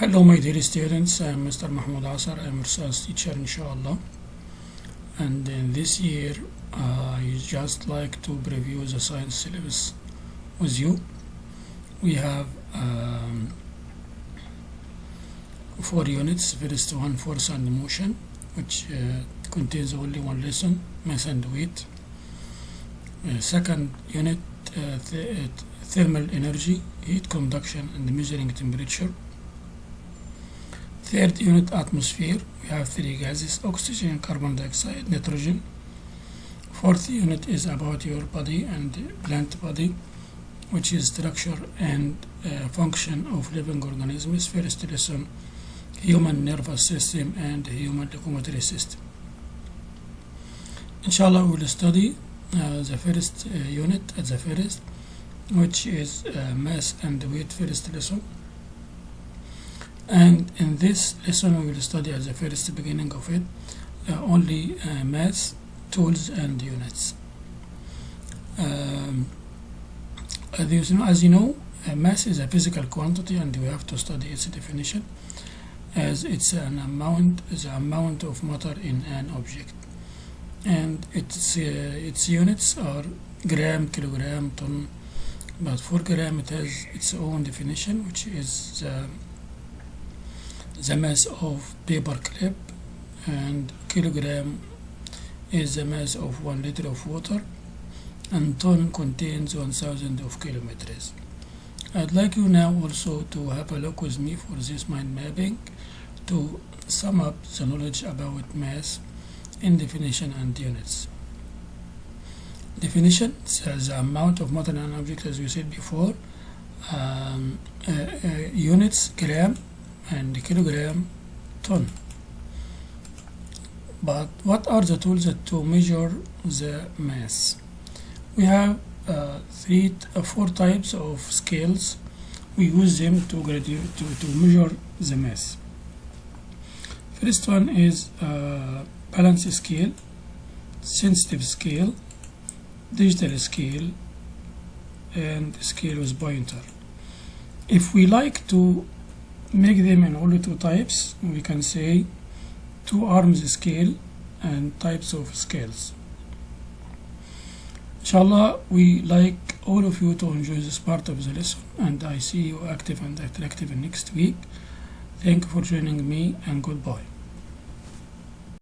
Hello my dear students, I am Mr. Mahmoud Asar, I am research teacher inshallah and in this year uh, I just like to preview the science syllabus with you. We have um, four units, first one force and motion which uh, contains only one lesson, mass and weight. Uh, second unit, uh, th thermal energy, heat conduction and measuring temperature. Third unit atmosphere, we have three gases, oxygen, carbon dioxide, nitrogen. Fourth unit is about your body and plant body, which is structure and uh, function of living organisms. First lesson, human nervous system and human locomotory system. Inshallah, we will study uh, the first uh, unit at the first, which is uh, mass and weight first lesson. And in this lesson, we will study at the first beginning of it uh, only uh, mass, tools, and units. Um, as you know, as uh, mass is a physical quantity, and we have to study its definition as it's an amount, the amount of matter in an object, and its uh, its units are gram, kilogram, ton. But for gram, it has its own definition, which is the the mass of paper clip and kilogram is the mass of one liter of water and ton contains 1000 of kilometers. I'd like you now also to have a look with me for this mind mapping to sum up the knowledge about mass in definition and units. Definition says the amount of matter in an object as we said before um, uh, uh, units gram and kilogram ton. But what are the tools to measure the mass? We have uh, three uh, four types of scales. We use them to to, to measure the mass. First one is uh, balance scale sensitive scale digital scale and scale with pointer. If we like to make them in only two types. We can say two arms scale and types of scales. Inshallah we like all of you to enjoy this part of the lesson and I see you active and attractive next week. Thank you for joining me and goodbye